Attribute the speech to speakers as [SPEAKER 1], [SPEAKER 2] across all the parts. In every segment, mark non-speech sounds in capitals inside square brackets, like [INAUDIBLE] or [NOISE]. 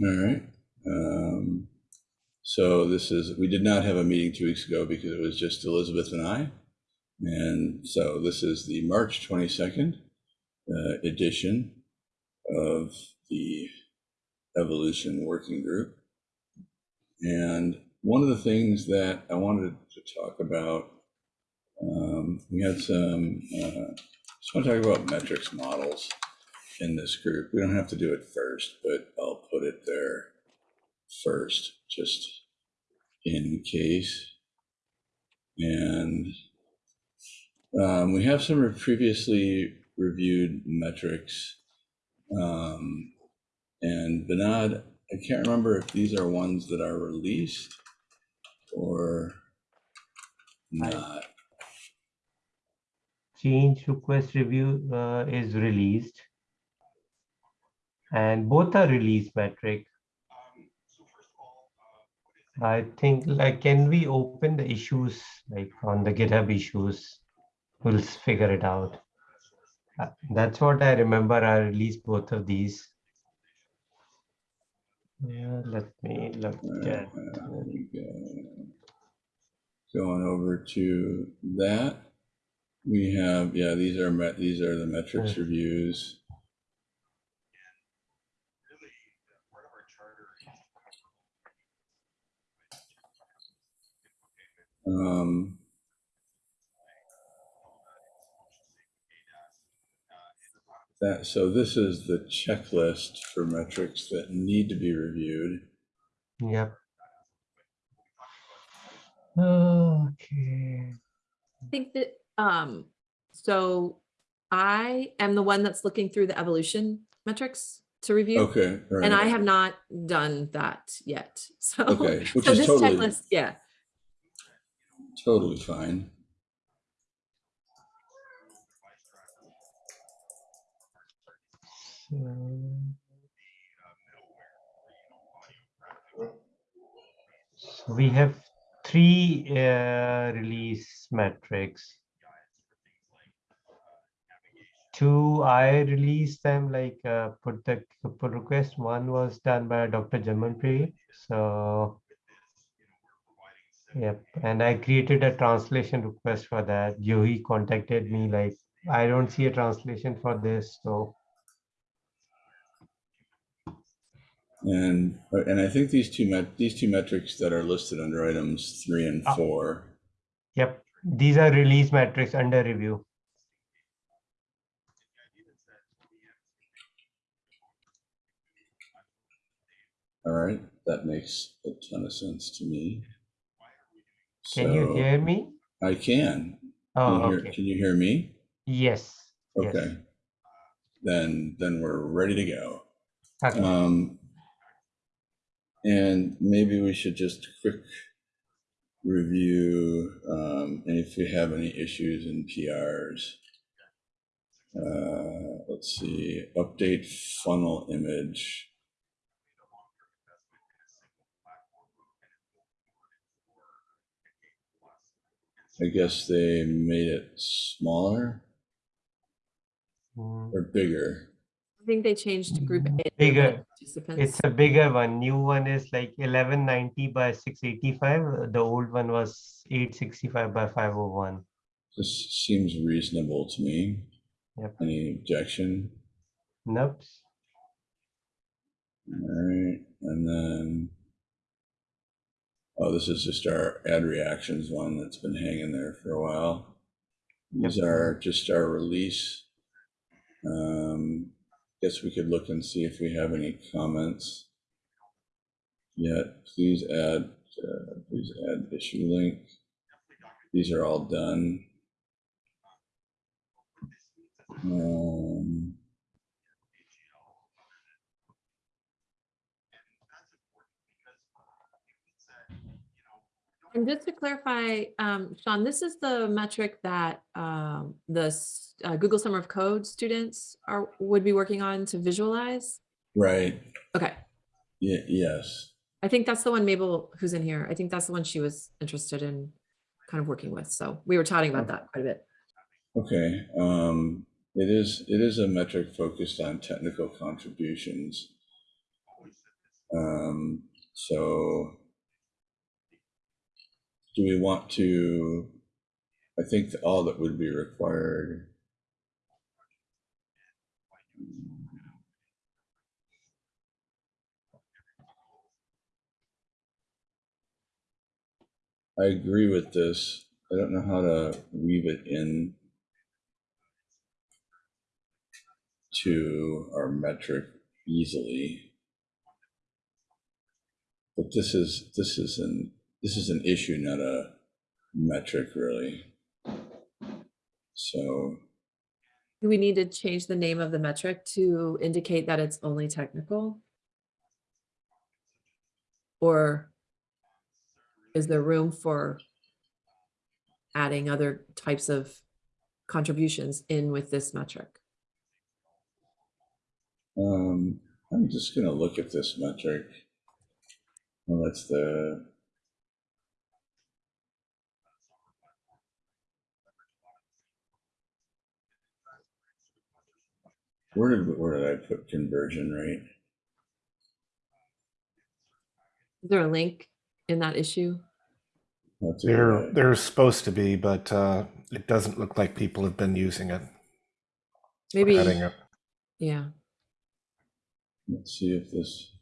[SPEAKER 1] All right. Um, so this is, we did not have a meeting two weeks ago because it was just Elizabeth and I. And so this is the March 22nd uh, edition of the Evolution Working Group. And one of the things that I wanted to talk about, um, we had some, uh, just want to talk about metrics models in this group. We don't have to do it first, but I'll put it there first, just in case. And um, we have some previously reviewed metrics. Um, and Vinod, I can't remember if these are ones that are released or not.
[SPEAKER 2] change request review uh, is released. And both are release metric. I think like, can we open the issues like on the GitHub issues? We'll figure it out. Uh, That's what I remember. I released both of these. Yeah, let me look at.
[SPEAKER 1] there we go. Going over to that, we have, yeah, these are met, these are the metrics reviews. Um, that, so this is the checklist for metrics that need to be reviewed.
[SPEAKER 2] Yep. Okay.
[SPEAKER 3] I think that, um, so I am the one that's looking through the evolution metrics to review.
[SPEAKER 1] Okay. all
[SPEAKER 3] And. I have not done that yet, so.
[SPEAKER 1] Okay, [LAUGHS] which
[SPEAKER 3] so
[SPEAKER 1] is
[SPEAKER 3] this
[SPEAKER 1] totally-
[SPEAKER 3] checklist, Yeah,
[SPEAKER 1] Totally fine.
[SPEAKER 2] So we have three uh, release metrics. Two, I released them like uh, put the pull request. One was done by Dr. Jamanpreet. So yep, and I created a translation request for that. Joey contacted me like I don't see a translation for this, so
[SPEAKER 1] And, and I think these two met, these two metrics that are listed under items three and
[SPEAKER 2] Ah.
[SPEAKER 1] four.
[SPEAKER 2] Yep, these are release metrics under review.
[SPEAKER 1] All right, that makes a ton of sense to me.
[SPEAKER 2] Can you hear me?
[SPEAKER 1] I can. Can
[SPEAKER 2] Oh,
[SPEAKER 1] you hear,
[SPEAKER 2] okay.
[SPEAKER 1] can you hear me?
[SPEAKER 2] Yes. yes.
[SPEAKER 1] Okay. Then, then we're ready to go.
[SPEAKER 2] Okay.
[SPEAKER 1] Um, and maybe we should just quick review, um, and if we have any issues in PRs. Uh, let's see, update funnel image. I guess they made it smaller
[SPEAKER 2] Mm,
[SPEAKER 1] or bigger.
[SPEAKER 3] I think they changed group A.
[SPEAKER 2] Bigger. It's a bigger one. New one is like eleven ninety by six eighty-five. The old one was eight sixty-five by five oh one.
[SPEAKER 1] This seems reasonable to me.
[SPEAKER 2] Yep.
[SPEAKER 1] Any objection?
[SPEAKER 2] Nope.
[SPEAKER 1] All right, and then, oh, this is just our add reactions one that's been hanging there for a while. These are just our release. Um, guess we could look and see if we have any comments. Yet, please add, uh, please add issue link. These are all done. Um,
[SPEAKER 3] And just to clarify, um, Sean, this is the metric that, um, the, uh, Google Summer of Code students are, would be working on to visualize?
[SPEAKER 1] right,
[SPEAKER 3] Okay,
[SPEAKER 1] Ye- yes.
[SPEAKER 3] I think that's the one Mabel, who's in here. I think that's the one she was interested in kind of working with. So we were chatting about that quite a bit.
[SPEAKER 1] Okay, um, it is, it is a metric focused on technical contributions. Um, so do we want to, I think all that would be required. I agree with this. I don't know how to weave it in to our metric easily. But this is, this is an, this is an issue, not a metric really. So,
[SPEAKER 3] Do we need to change the name of the metric to indicate that it's only technical? Or is there room for adding other types of contributions in with this metric?
[SPEAKER 1] um, I'm just gonna look at this metric. Well, that's the. Where did, where did I put conversion rate?
[SPEAKER 3] Is there a link in that issue?
[SPEAKER 1] That's
[SPEAKER 4] There, there's supposed to be, but uh, it doesn't look like people have been using it.
[SPEAKER 3] Maybe,
[SPEAKER 4] it.
[SPEAKER 3] yeah.
[SPEAKER 1] Let's see if this.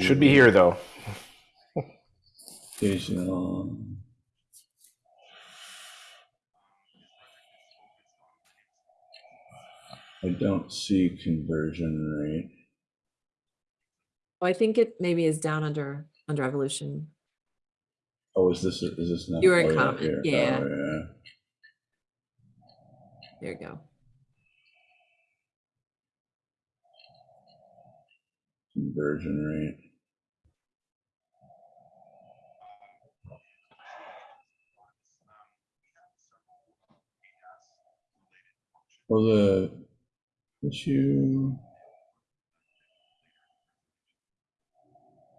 [SPEAKER 4] Should be here though.
[SPEAKER 1] Occasional. I don't see conversion rate.
[SPEAKER 3] Oh, I think it maybe is down under, under evolution.
[SPEAKER 1] Oh, is this, is this not?
[SPEAKER 3] You were in
[SPEAKER 1] yeah,
[SPEAKER 3] comment, yeah.
[SPEAKER 1] Oh, yeah.
[SPEAKER 3] There you go.
[SPEAKER 1] Conversion rate. Well, the issue.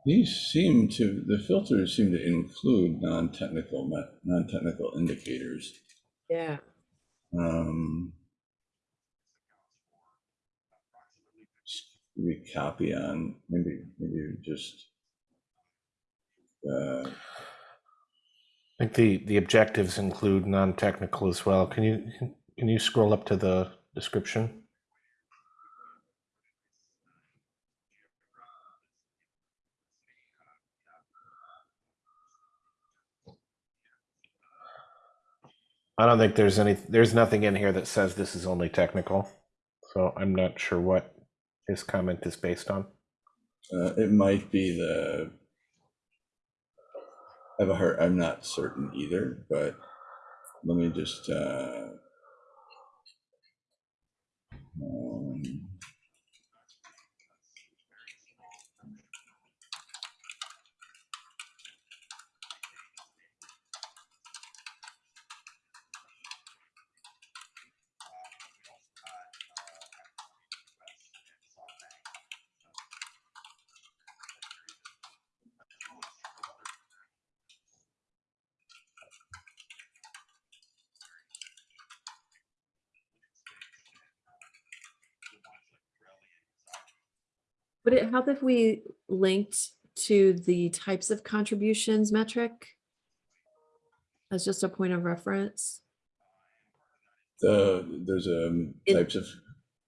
[SPEAKER 1] These seem to, the filters seem to include non-technical, non-technical indicators.
[SPEAKER 3] Yeah.
[SPEAKER 1] Um. We copy on, maybe, maybe just. Uh,
[SPEAKER 4] I think the, the objectives include non-technical as well. Can you, can you scroll up to the description? I don't think there's any, there's nothing in here that says this is only technical. So I'm not sure what his comment is based on.
[SPEAKER 1] uh, it might be the. I have a heart, I'm not certain either, but let me just, uh. um,
[SPEAKER 3] Would it help if we linked to the types of contributions metric? As just a point of reference
[SPEAKER 1] The, there's um
[SPEAKER 3] In-
[SPEAKER 1] types of,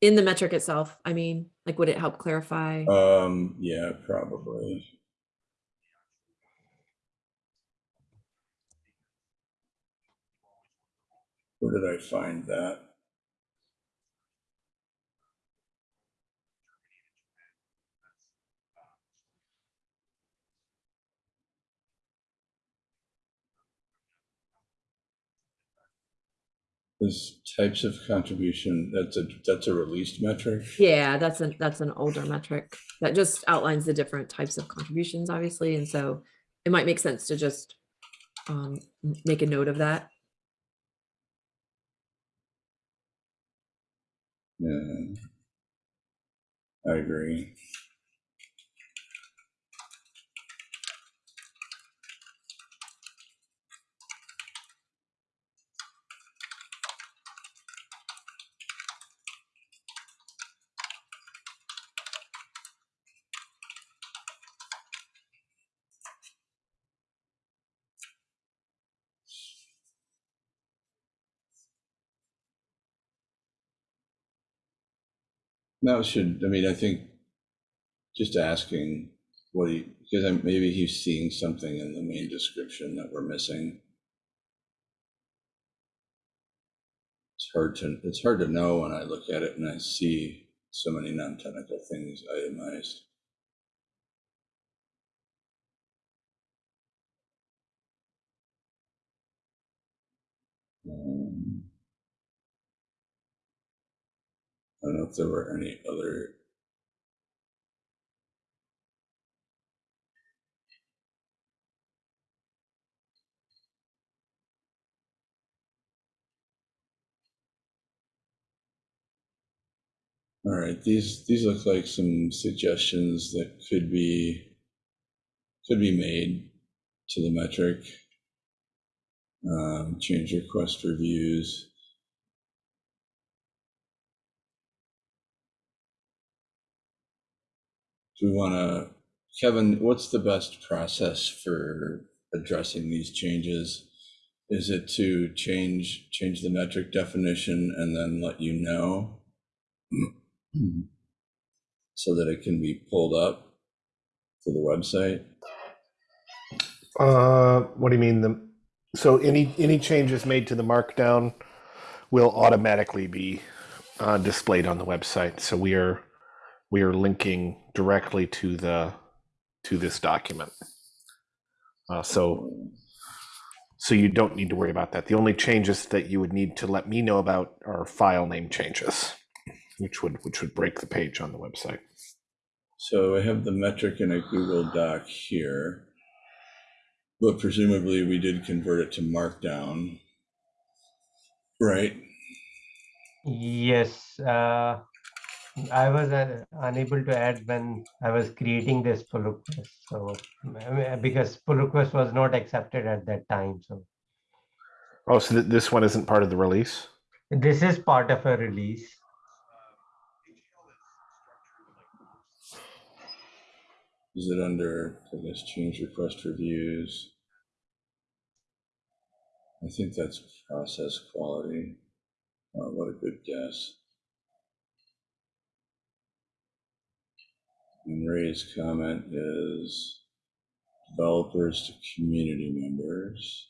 [SPEAKER 3] in the metric itself. I mean, like, would it help clarify?
[SPEAKER 1] um, yeah, probably. Where did I find that? This types of contribution, that's a, that's a released metric?
[SPEAKER 3] Yeah, that's an, that's an older metric that just outlines the different types of contributions, obviously, and so it might make sense to just um, make a note of that.
[SPEAKER 1] Yeah. I agree. That should, I mean, I think just asking what he, because I'm- maybe he's seeing something in the main description that we're missing. It's hard to, it's hard to know when I look at it and I see so many non-technical things itemized. Um, I don't know if there were any other All right, these, these look like some suggestions that could be, could be made to the metric. Um, change request reviews. Do we want to, Kevin, what's the best process for addressing these changes? Is it to change, change the metric definition and then let you know? so that it can be pulled up to the website.
[SPEAKER 4] Uh, what do you mean? The so any any changes made to the markdown will automatically be uh, displayed on the website. So we are we are linking directly to the to this document. Uh, so so you don't need to worry about that. The only changes that you would need to let me know about are file name changes, which would which would break the page on the website.
[SPEAKER 1] So I have the metric in a Google Doc here, but presumably we did convert it to Markdown, right?
[SPEAKER 2] Yes, uh, I was uh, unable to add when I was creating this pull request. So because pull request was not accepted at that time. So
[SPEAKER 4] Oh, so th- this one isn't part of the release.
[SPEAKER 2] this is part of a release.
[SPEAKER 1] Is it under, I guess, change request reviews? I think that's process quality. Oh, what a good guess. And Ray's comment is developers to community members.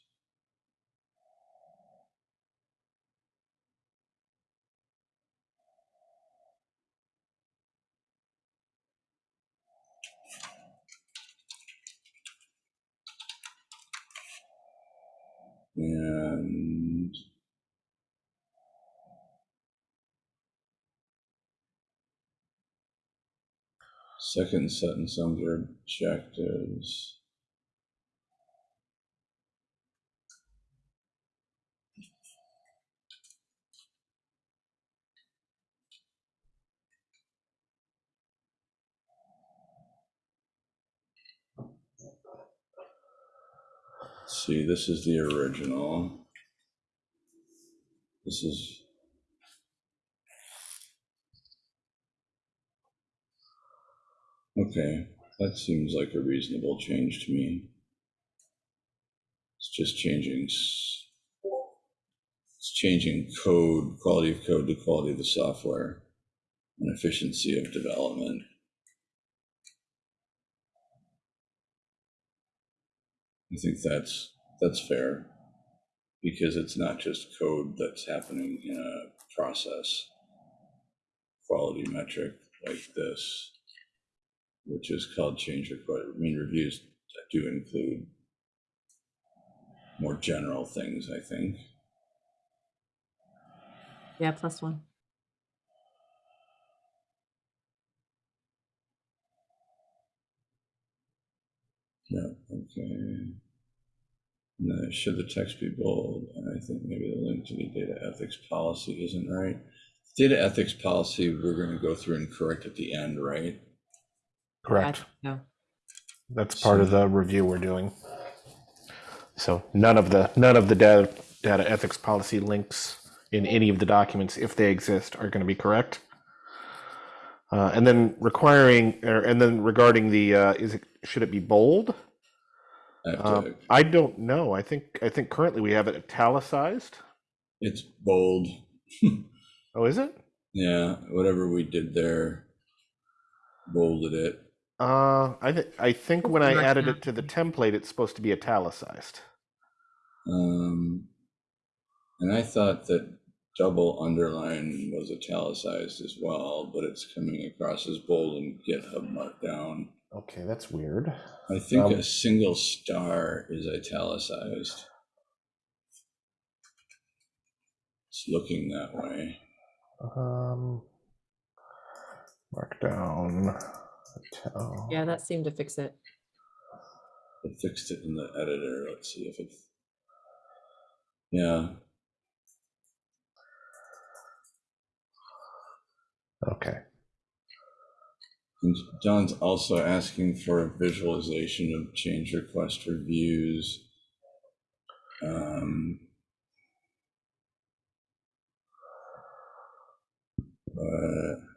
[SPEAKER 1] And second sentence under objectives. See, this is the original. This is. Okay, that seems like a reasonable change to me. It's just changing. It's changing code, quality of code to quality of the software and efficiency of development. I think that's, that's fair. Because it's not just code that's happening in a process. Quality metric like this. Which is called change request, I mean, reviews do include. More general things, I think.
[SPEAKER 3] Yeah, plus one.
[SPEAKER 1] Yeah, okay. No, should the text be bold? And I think maybe the link to the data ethics policy isn't right. Data ethics policy, we're gonna go through and correct at the end, right?
[SPEAKER 4] Correct.
[SPEAKER 3] No.
[SPEAKER 4] That's part of the review we're doing. So none of the none of the data data ethics policy links in any of the documents, if they exist, are going to be correct. Uh, and then requiring, or, and then regarding the, uh, is it should it be bold?
[SPEAKER 1] I
[SPEAKER 4] Uh, I don't know. I think I think currently we have it italicized.
[SPEAKER 1] It's bold. [LAUGHS]
[SPEAKER 4] Oh, is it?
[SPEAKER 1] Yeah, whatever we did there, bolded it.
[SPEAKER 4] Uh, I th- I think when I added it to the template, it's supposed to be italicized.
[SPEAKER 1] Um, and I thought that double underline was italicized as well, but it's coming across as bold in GitHub Markdown.
[SPEAKER 4] Okay, that's weird.
[SPEAKER 1] I think
[SPEAKER 4] Um,
[SPEAKER 1] a single star is italicized. It's looking that way.
[SPEAKER 4] Um, markdown. Ital-
[SPEAKER 3] Yeah, that seemed to fix it.
[SPEAKER 1] I fixed it in the editor. Let's see if it. Yeah,
[SPEAKER 4] Okay.
[SPEAKER 1] and John's also asking for a visualization of change request reviews. Um, but I mean,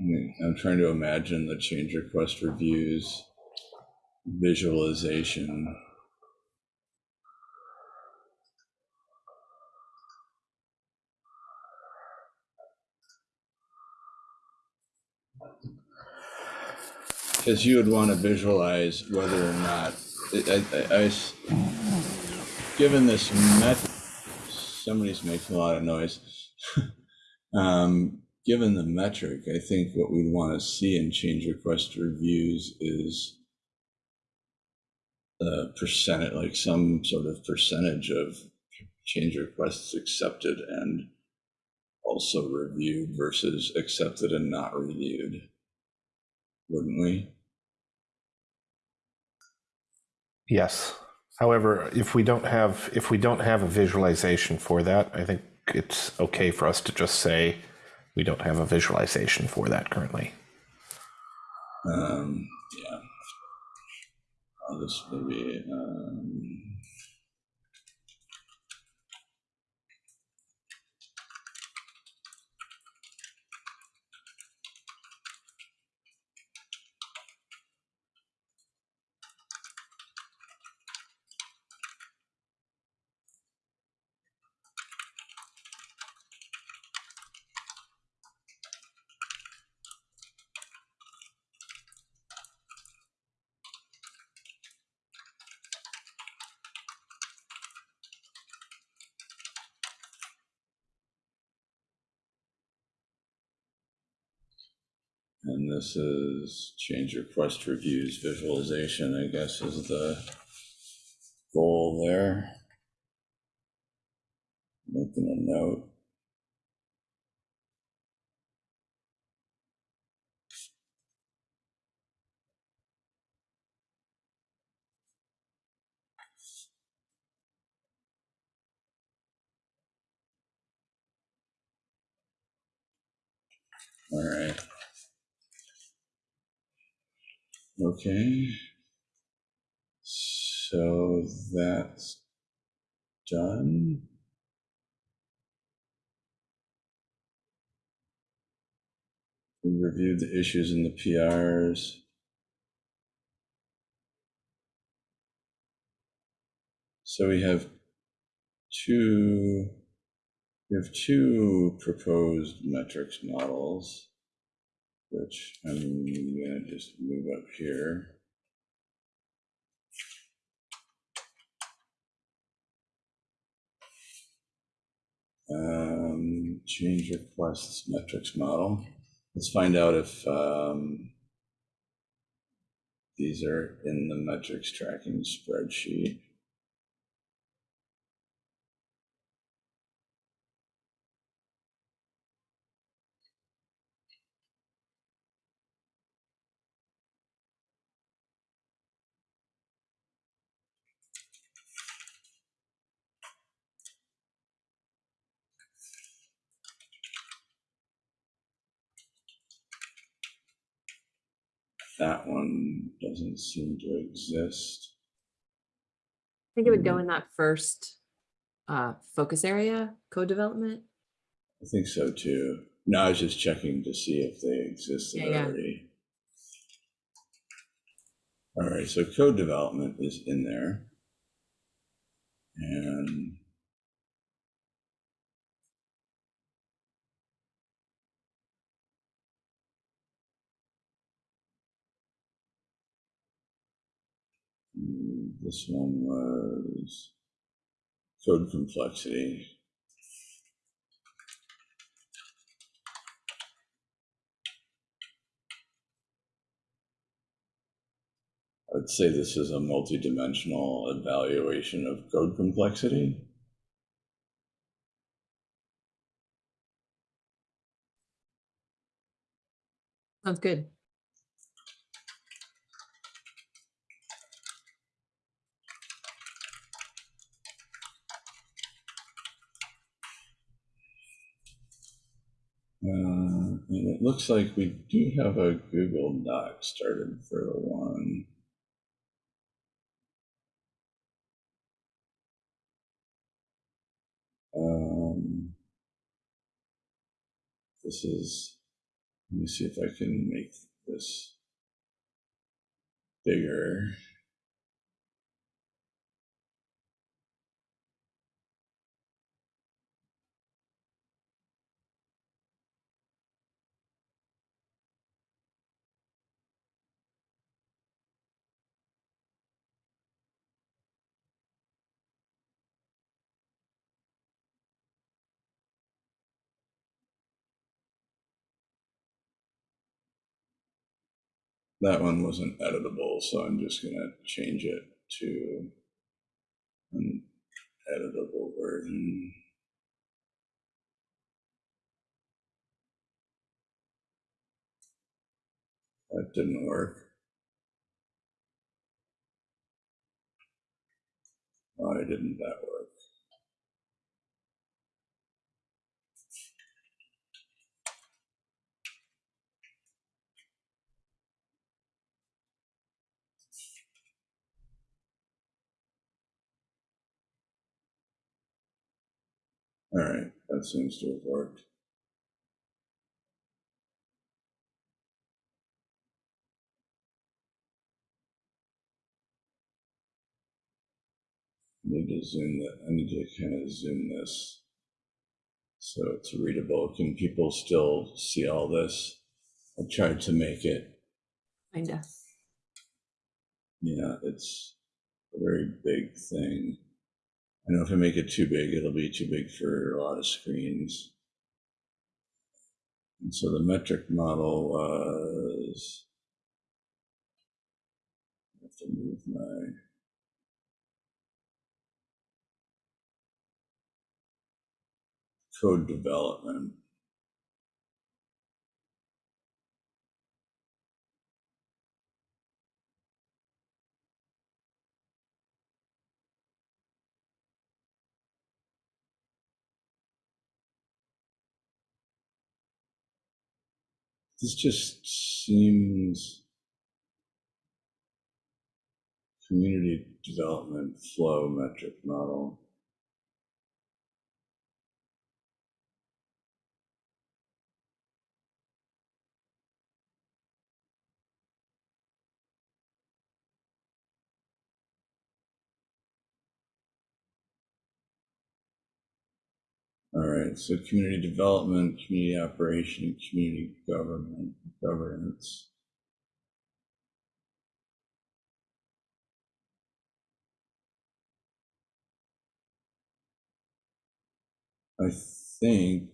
[SPEAKER 1] I'm trying to imagine the change request reviews visualization. Because you would want to visualize whether or not, I, I- I given this method, somebody's making a lot of noise. [LAUGHS] Um, given the metric, I think what we'd want to see in change request reviews is a percentage, like some sort of percentage of change requests accepted and also reviewed versus accepted and not reviewed. Wouldn't we?
[SPEAKER 4] Yes. However, if we don't have if we don't have a visualization for that, I think it's okay for us to just say we don't have a visualization for that currently.
[SPEAKER 1] Um, yeah. I'll just maybe, um, and this is change request reviews visualization, I guess is the goal there. Making a note. All right. Okay. So that's done. We reviewed the issues in the PRs. So we have two, we have two proposed metrics models, which I'm gonna just move up here. Um, change requests metrics model. Let's find out if um, these are in the metrics tracking spreadsheet. That one doesn't seem to exist.
[SPEAKER 3] I think it would go
[SPEAKER 1] Mhm.
[SPEAKER 3] in that first uh, focus area, code development.
[SPEAKER 1] I think so too. No, I was just checking to see if they existed
[SPEAKER 3] Yeah, yeah.
[SPEAKER 1] already. All right, so code development is in there. And this one was code complexity. I'd say this is a multidimensional evaluation of code complexity.
[SPEAKER 3] Sounds good.
[SPEAKER 1] Uh, and it looks like we do have a Google Doc started for the one. Um, this is, let me see if I can make this bigger. That one wasn't editable, so I'm just gonna change it to an editable version. That didn't work. Why didn't that work? All right, that seems to have worked. I Need to zoom that, I need to kind of zoom this. So it's readable. Can people still see all this? I tried to make it,
[SPEAKER 3] Kinda.
[SPEAKER 1] yeah, it's a very big thing. I know if I make it too big, it'll be too big for a lot of screens. And so the metric model was. I have to move my. Code development. This just seems. Community development flow metric model. All right, so community development, community operation, community government, governance. I think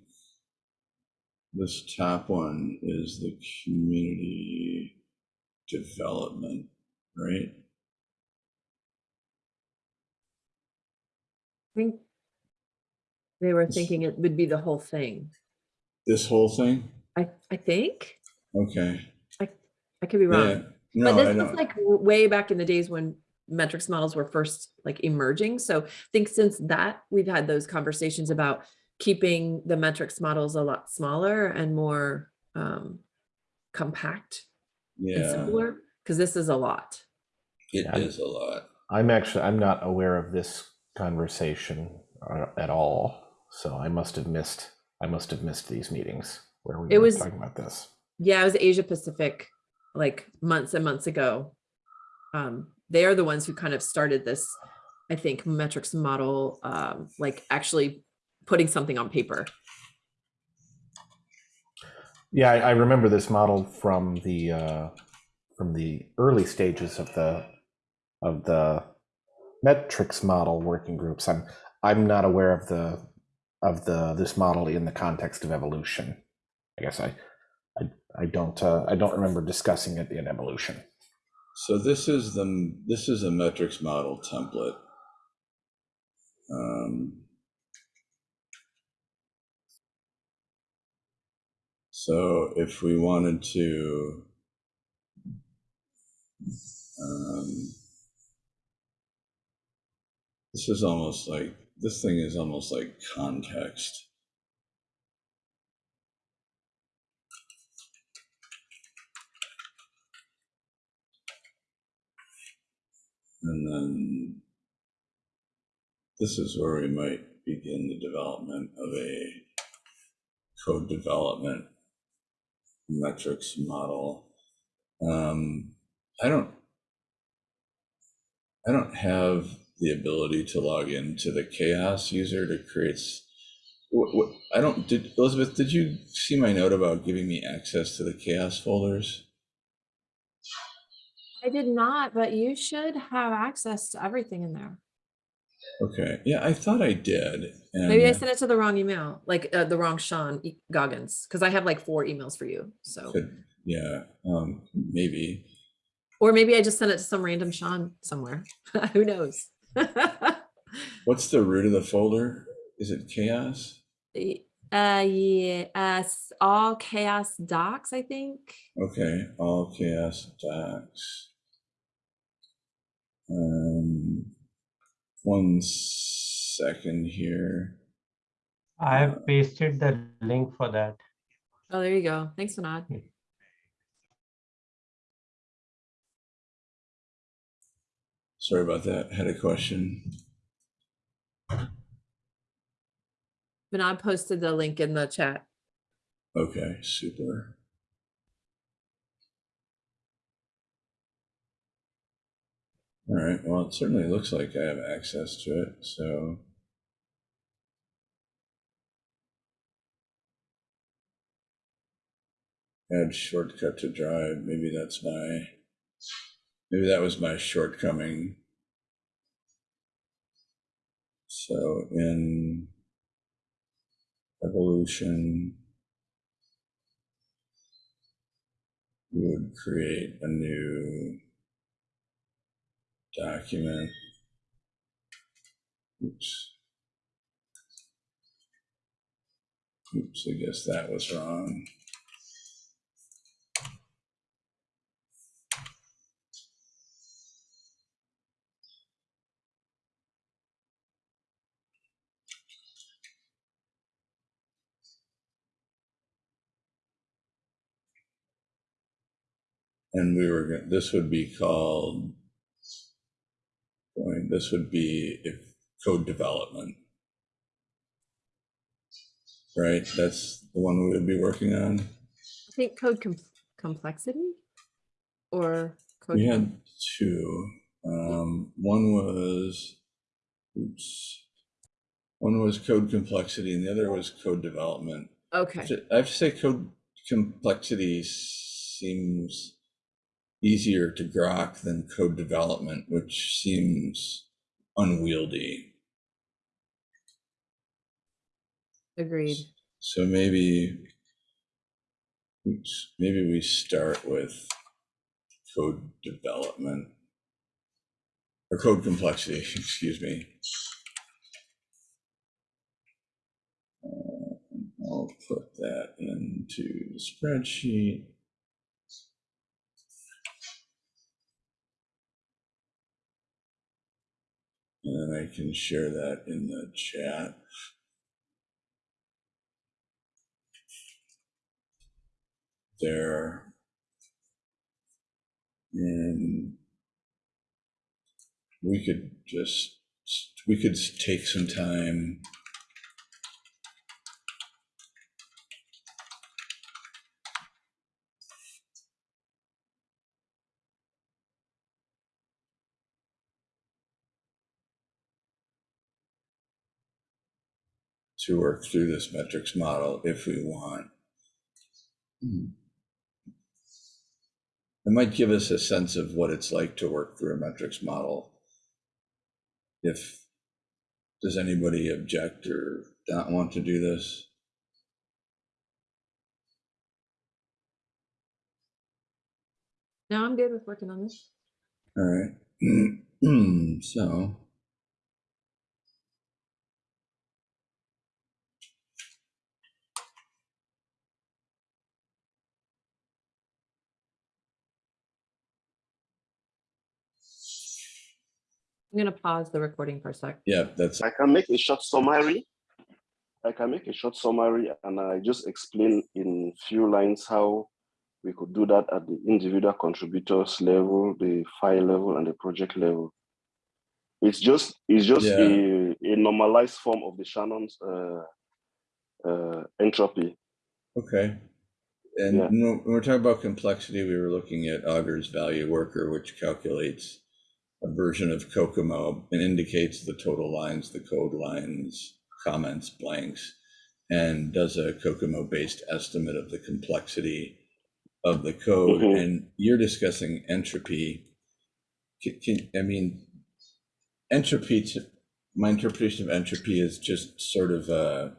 [SPEAKER 1] this top one is the community development, right?
[SPEAKER 3] I think they were thinking it would be the whole thing.
[SPEAKER 1] This whole thing?
[SPEAKER 3] I, I think,
[SPEAKER 1] Okay.
[SPEAKER 3] I I could be
[SPEAKER 1] Yeah.
[SPEAKER 3] wrong.
[SPEAKER 1] No,
[SPEAKER 3] But
[SPEAKER 1] I
[SPEAKER 3] this was
[SPEAKER 1] don't.
[SPEAKER 3] like way back in the days when metrics models were first like emerging. So I think since that, we've had those conversations about keeping the metrics models a lot smaller and more um, compact and
[SPEAKER 1] Yeah,
[SPEAKER 3] simpler, because this is a lot.
[SPEAKER 1] it
[SPEAKER 4] Yeah.
[SPEAKER 1] is a lot.
[SPEAKER 4] I'm actually I'm not aware of this conversation uh, at all, so I must have missed I must have missed these meetings where we
[SPEAKER 3] It
[SPEAKER 4] were
[SPEAKER 3] was-
[SPEAKER 4] talking about this.
[SPEAKER 3] Yeah, it was Asia Pacific, like months and months ago. Um, they are the ones who kind of started this, I think, metrics model, um, like actually putting something on paper.
[SPEAKER 4] Yeah, I, I remember this model from the uh, from the early stages of the of the metrics model working groups. I'm I'm not aware of the of the this model in the context of evolution. I guess I I, I don't uh, I don't remember discussing it in evolution.
[SPEAKER 1] So this is the, this is a metrics model template. Um, So if we wanted to um, this is almost like, this thing is almost like context. And then this is where we might begin the development of a code development metrics model. Um, I don't, I don't have the ability to log into the CHAOSS user to create. What, what, I don't, did, Elizabeth, did you see my note about giving me access to the CHAOSS folders?
[SPEAKER 3] I did not, but you should have access to everything in there.
[SPEAKER 1] Okay, yeah, I thought I did.
[SPEAKER 3] Maybe I sent it to the wrong email, like uh, the wrong Sean Goggins, because I have like four emails for you. So,
[SPEAKER 1] could- Yeah, um, maybe.
[SPEAKER 3] or maybe I just sent it to some random Sean somewhere. [LAUGHS] Who knows? [LAUGHS]
[SPEAKER 1] What's the root of the folder? Is it
[SPEAKER 3] CHAOSS? Uh, yeah, uh, all CHAOSS docs, I think.
[SPEAKER 1] Okay, all CHAOSS docs. Um, one second here.
[SPEAKER 2] I have pasted the link for that.
[SPEAKER 3] Oh, there you go. Thanks, Anad.
[SPEAKER 1] Sorry about that. Had a question.
[SPEAKER 3] Vinod posted the link in the chat.
[SPEAKER 1] Okay, super. All right, well, it certainly looks like I have access to it, so. Add shortcut to drive, maybe that's my, maybe that was my shortcoming. So in evolution, we would create a new document. Oops. Oops, I guess that was wrong. And we were, this would be called, going, this would be if code development. Right, that's the one we would be working on.
[SPEAKER 3] I think code com- complexity or code.
[SPEAKER 1] We had two. Um, one was, oops. One was code complexity and the other was code development.
[SPEAKER 3] Okay.
[SPEAKER 1] I have to say code complexity seems easier to grok than code development, which seems unwieldy.
[SPEAKER 3] Agreed.
[SPEAKER 1] So maybe, oops, maybe we start with code development or code complexity, [LAUGHS] excuse me. Uh, I'll put that into the spreadsheet. And I can share that in the chat. there. And we could just, we could take some time. To work through this metrics model if we want. It might give us a sense of what it's like to work through a metrics model. if, does anybody object or not want to do this?
[SPEAKER 3] No, I'm good with working on this.
[SPEAKER 1] All right. [CLEARS THROAT] So.
[SPEAKER 3] I'm gonna pause the recording for a sec.
[SPEAKER 1] Yeah, that's,
[SPEAKER 5] I can make a short summary. I can make a short summary and I just explain in few lines how we could do that at the individual contributors level, the file level and the project level. It's just, it's just
[SPEAKER 1] Yeah.
[SPEAKER 5] a, a normalized form of the Shannon's uh, uh, entropy.
[SPEAKER 1] okay. And
[SPEAKER 5] Yeah.
[SPEAKER 1] when when we're talking about complexity, we were looking at Augur's value worker, which calculates a version of COCOMO and indicates the total lines, the code lines, comments, blanks, and does a COCOMO-based estimate of the complexity of the code.
[SPEAKER 5] Mhm.
[SPEAKER 1] And you're discussing entropy. Can, can, I mean, entropy, to, my interpretation of entropy is just sort of a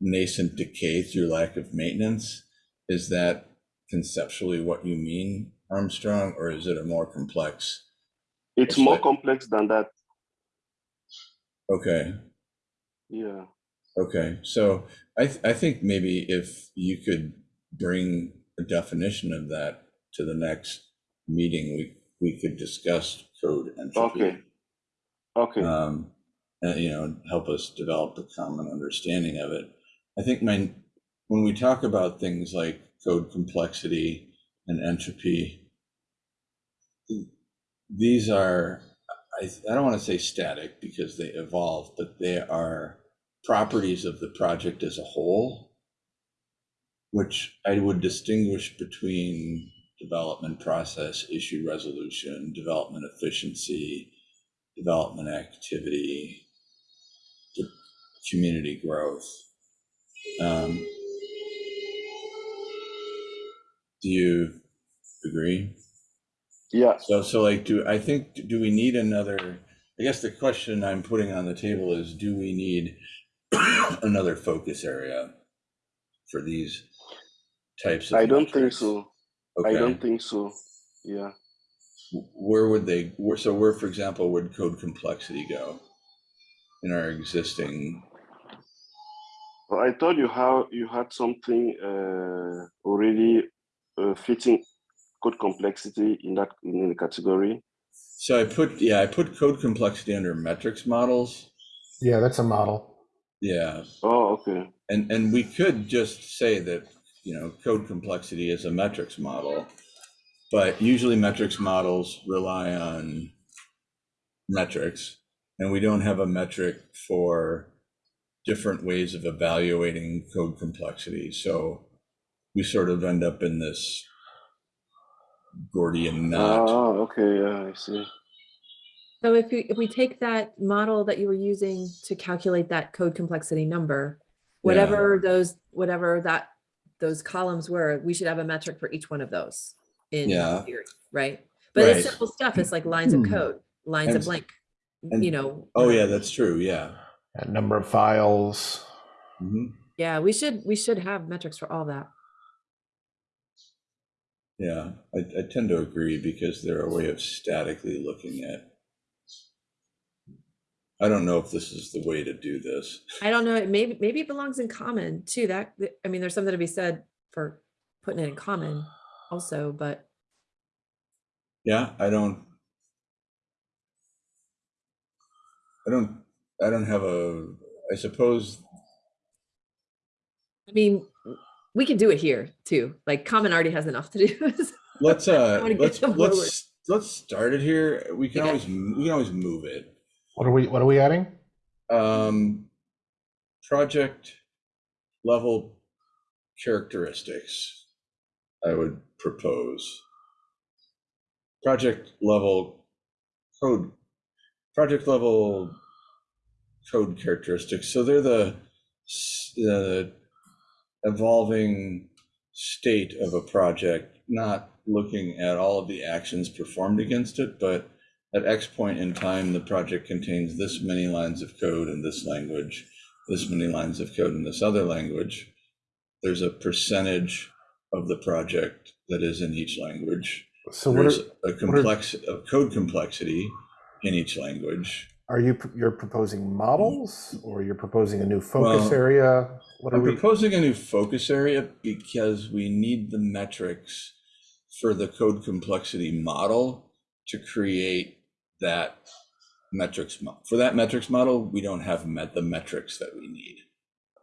[SPEAKER 1] nascent decay through lack of maintenance. Is that conceptually what you mean, Armstrong, or is it a more complex?
[SPEAKER 5] It's
[SPEAKER 1] It's
[SPEAKER 5] more
[SPEAKER 1] like-
[SPEAKER 5] complex than that.
[SPEAKER 1] Okay,
[SPEAKER 5] Yeah.
[SPEAKER 1] okay. So I, th- I think maybe if you could bring a definition of that to the next meeting, we, we could discuss code entropy.
[SPEAKER 5] Okay. Okay.
[SPEAKER 1] um, and, you know, help us develop a common understanding of it. I think my, when we talk about things like code complexity and entropy, these are, I, I don't want to say static because they evolve, but they are properties of the project as a whole, which I would distinguish between development process, issue resolution, development efficiency, development activity, community growth. Um, do you agree?
[SPEAKER 5] Yeah.
[SPEAKER 1] So, so like, do, I think, do we need another, I guess the question I'm putting on the table is, do we need [COUGHS] another focus area for these types of
[SPEAKER 5] I don't think so. I don't think so. Yeah.
[SPEAKER 1] Where would they, where, so where, for example, would code complexity go in our existing?
[SPEAKER 5] Well, I thought you how, you had something uh, already uh, fitting code complexity in that in the category.
[SPEAKER 1] So I put, yeah, I put code complexity under metrics models.
[SPEAKER 4] Yeah, that's a model.
[SPEAKER 1] Yeah,
[SPEAKER 5] Oh, okay.
[SPEAKER 1] and, and we could just say that, you know, code complexity is a metrics model. But usually metrics models rely on metrics, and we don't have a metric for different ways of evaluating code complexity. So we sort of end up in this Gordian knot.
[SPEAKER 5] Oh, okay. Yeah, I see.
[SPEAKER 3] So if you, if we take that model that you were using to calculate that code complexity number, whatever those, whatever that, those columns were, we should have a metric for each one of those in
[SPEAKER 1] Yeah.
[SPEAKER 3] theory, right? But it's simple stuff. It's like lines of
[SPEAKER 1] Hmm.
[SPEAKER 3] code, lines
[SPEAKER 1] And-
[SPEAKER 3] of blank,
[SPEAKER 1] and-
[SPEAKER 3] you know.
[SPEAKER 1] Oh, yeah, that's true, yeah.
[SPEAKER 4] A number of files.
[SPEAKER 1] Mhm.
[SPEAKER 3] Yeah, we should, we should have metrics for all that.
[SPEAKER 1] Yeah, I, I tend to agree because they're a way of statically looking at. I don't know if this is the way to do this.
[SPEAKER 3] I don't know, maybe, maybe it belongs in common too. That, I mean, there's something to be said for putting it in common also, but
[SPEAKER 1] Yeah, I don't. I don't, I don't have a, I suppose,
[SPEAKER 3] I mean, we can do it here too. Like common already has enough to do. [LAUGHS]
[SPEAKER 1] let's, uh,
[SPEAKER 3] wanna
[SPEAKER 1] let's,
[SPEAKER 3] forward.
[SPEAKER 1] let's, let's start it here. We can
[SPEAKER 3] Okay.
[SPEAKER 1] always, we can always move it.
[SPEAKER 4] What are we what are we adding?
[SPEAKER 1] Um, project level characteristics, I would propose. Project level code, project level code characteristics. So they're the, the evolving state of a project, not looking at all of the actions performed against it, but at X point in time, the project contains this many lines of code in this language, this many lines of code in this other language. There's a percentage of the project that is in each language.
[SPEAKER 4] So what
[SPEAKER 1] There's
[SPEAKER 4] are,
[SPEAKER 1] a complex, a code complexity in each language.
[SPEAKER 4] Are you, you're proposing models or you're proposing a new focus
[SPEAKER 1] Well,
[SPEAKER 4] area? What are
[SPEAKER 1] I'm
[SPEAKER 4] we?
[SPEAKER 1] proposing a new focus area because we need the metrics for the code complexity model to create that metrics. mo- For that metrics model, we don't have met the metrics that we need.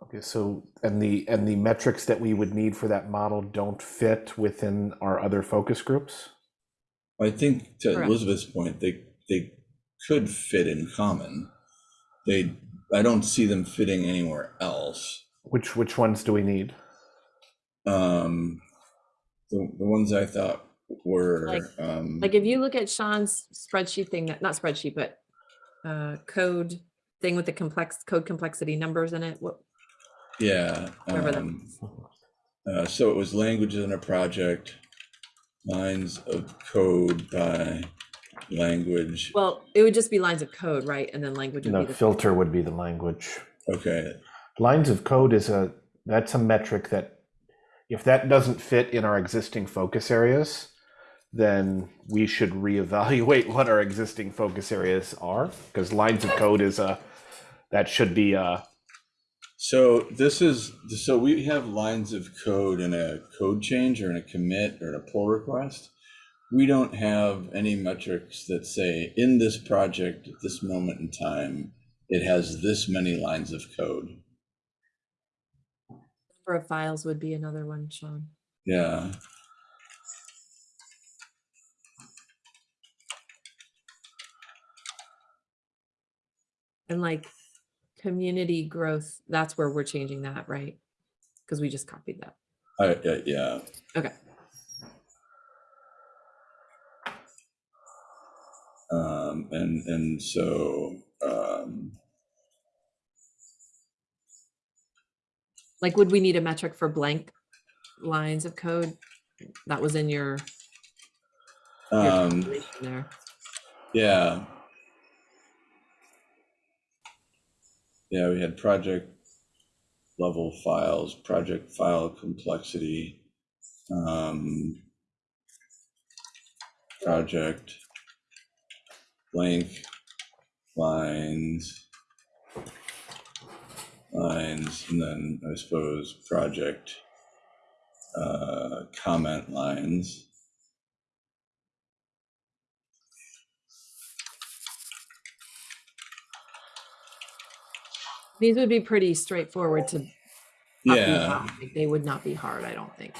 [SPEAKER 4] Okay, so, and the, and the metrics that we would need for that model don't fit within our other focus groups?
[SPEAKER 1] I think to
[SPEAKER 3] Correct.
[SPEAKER 1] Elizabeth's point, they, they could fit in common. They, I don't see them fitting anywhere else.
[SPEAKER 4] Which, which ones do we need?
[SPEAKER 1] Um, the, the ones I thought were,
[SPEAKER 3] Like-
[SPEAKER 1] um,
[SPEAKER 3] Like if you look at Sean's spreadsheet thing, that not spreadsheet, but uh, code thing with the complex code complexity numbers in it. What
[SPEAKER 1] yeah.
[SPEAKER 3] whatever that
[SPEAKER 1] um. Uh, so it was languages in a project, lines of code by language.
[SPEAKER 3] Well, it would just be lines of code, right? And then language would
[SPEAKER 4] No,
[SPEAKER 3] be the
[SPEAKER 4] filter would be the language.
[SPEAKER 1] Okay,
[SPEAKER 4] Lines of code is a, that's a metric that, if that doesn't fit in our existing focus areas, then we should reevaluate what our existing focus areas are, because lines of code is a, that should be a,
[SPEAKER 1] so this is, so we have lines of code in a code change or in a commit or in a pull request. We don't have any metrics that say in this project at this moment in time, it has this many lines of code.
[SPEAKER 3] number of files would be another one, Sean.
[SPEAKER 1] Yeah.
[SPEAKER 3] And like community growth, that's where we're changing that, right? Because we just copied that.
[SPEAKER 1] I, uh, yeah.
[SPEAKER 3] Okay.
[SPEAKER 1] Um, and, and so, um,
[SPEAKER 3] Like, would we need a metric for blank lines of code? That was in your, your
[SPEAKER 1] um,
[SPEAKER 3] there.
[SPEAKER 1] yeah. Yeah, we had project level files, project file complexity, um, project blank lines, lines, and then I suppose project uh, comment lines.
[SPEAKER 3] These would be pretty straightforward to.
[SPEAKER 1] Yeah.
[SPEAKER 3] They would not be hard, I don't think.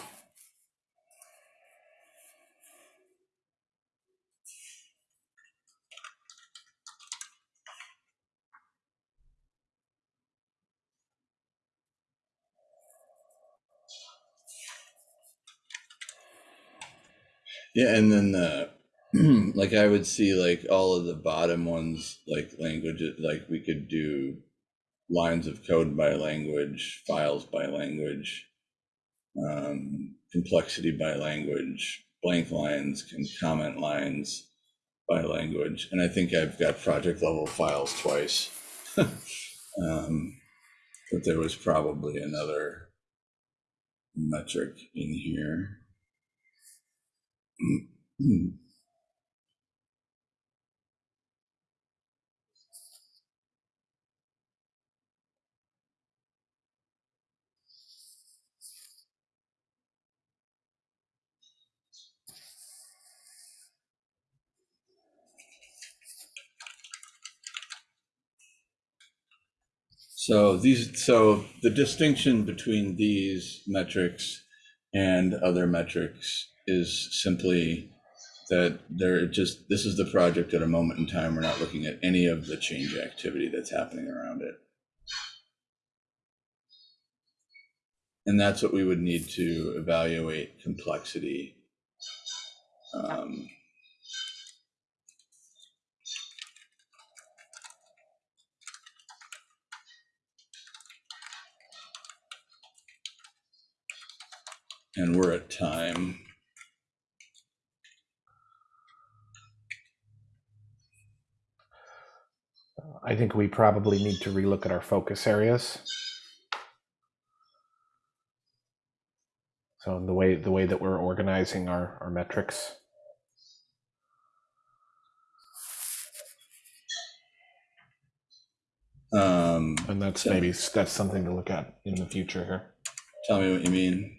[SPEAKER 1] Yeah, and then the [CLEARS THROAT] like I would see like all of the bottom ones, like languages, like we could do lines of code by language, files by language, um, complexity by language, blank lines, and comment lines by language. And I think I've got project level files twice. [LAUGHS] um, but there was probably another metric in here. So these, so the distinction between these metrics and other metrics is simply that they're just, this is the project at a moment in time. We're not looking at any of the change activity that's happening around it. And that's what we would need to evaluate complexity. Um, And we're at time.
[SPEAKER 4] I think we probably need to relook at our focus areas. So the way the way that we're organizing our, our metrics.
[SPEAKER 1] Um,
[SPEAKER 4] And that's maybe that's something to look at in the future here.
[SPEAKER 1] tell me what you mean.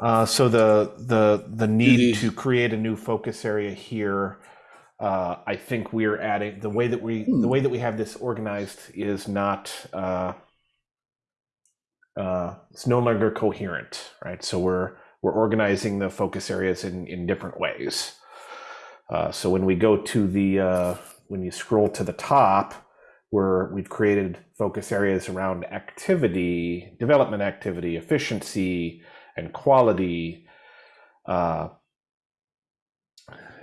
[SPEAKER 4] Uh, so the the the need to create a new focus area here, uh, I think we're adding the way that we
[SPEAKER 1] Hmm.
[SPEAKER 4] the way that we have this organized is not uh, uh, it's no longer coherent, right? So we're we're organizing the focus areas in in different ways. Uh, so when we go to the uh, when you scroll to the top, where we've created focus areas around activity, development activity, efficiency, and quality, uh,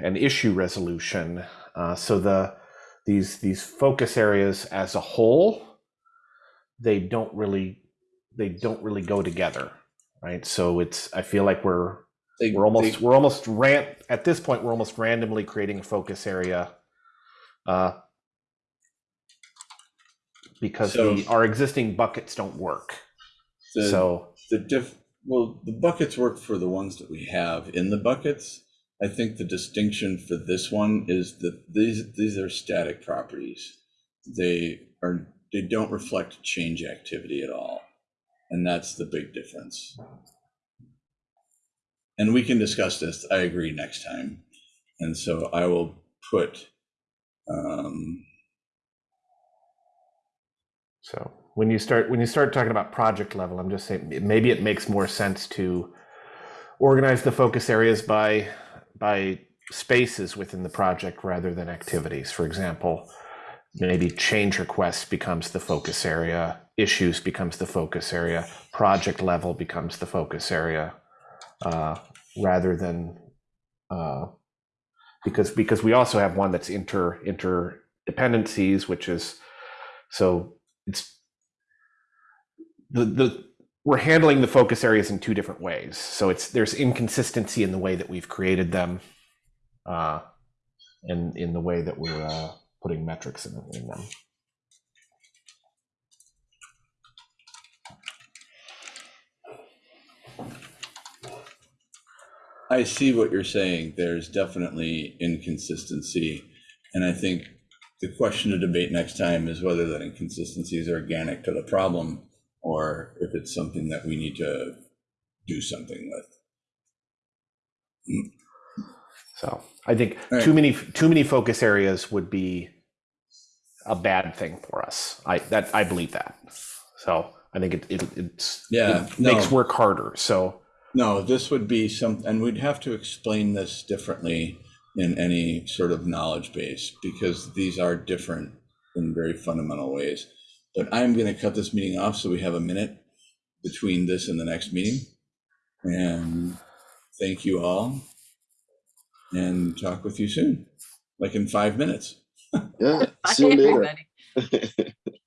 [SPEAKER 4] and issue resolution. Uh, so the these these focus areas as a whole, they don't really they don't really go together, right? So it's I feel like we're
[SPEAKER 1] They,
[SPEAKER 4] we're almost
[SPEAKER 1] they-
[SPEAKER 4] we're almost ran at this point we're almost randomly creating a focus area uh, because
[SPEAKER 1] So-
[SPEAKER 4] the, our existing buckets don't work
[SPEAKER 1] the,
[SPEAKER 4] so
[SPEAKER 1] the diff. Well, the buckets work for the ones that we have in the buckets. I think the distinction for this one is that these these are static properties. They are they don't reflect change activity at all, and that's the big difference. And we can discuss this. I agree next time, and so I will put. Um,
[SPEAKER 4] so when you start when you start talking about project level i'm just saying maybe it makes more sense to organize the focus areas by by spaces within the project rather than activities. For example maybe change requests becomes the focus area issues becomes the focus area project level becomes the focus area uh, rather than uh, because because we also have one that's inter interdependencies which is so it's the the we're handling the focus areas in two different ways so it's there's inconsistency in the way that we've created them uh and in the way that we're uh putting metrics in, in them
[SPEAKER 1] I see what you're saying. There's definitely inconsistency. And I think the question to debate next time is whether that inconsistency is organic to the problem or if it's something that we need to do something with.
[SPEAKER 4] so i think
[SPEAKER 1] right.
[SPEAKER 4] too many too many focus areas would be a bad thing for us i that i believe that so i think it, it it's
[SPEAKER 1] Yeah,
[SPEAKER 4] it makes
[SPEAKER 1] no.
[SPEAKER 4] work harder so
[SPEAKER 1] No, this would be some, and we'd have to explain this differently in any sort of knowledge base because these are different in very fundamental ways. But I'm going to cut this meeting off so we have a minute between this and the next meeting. And thank you all. And talk with you soon, like in five minutes.
[SPEAKER 5] Yeah. [LAUGHS] See you later.
[SPEAKER 3] everybody. [LAUGHS]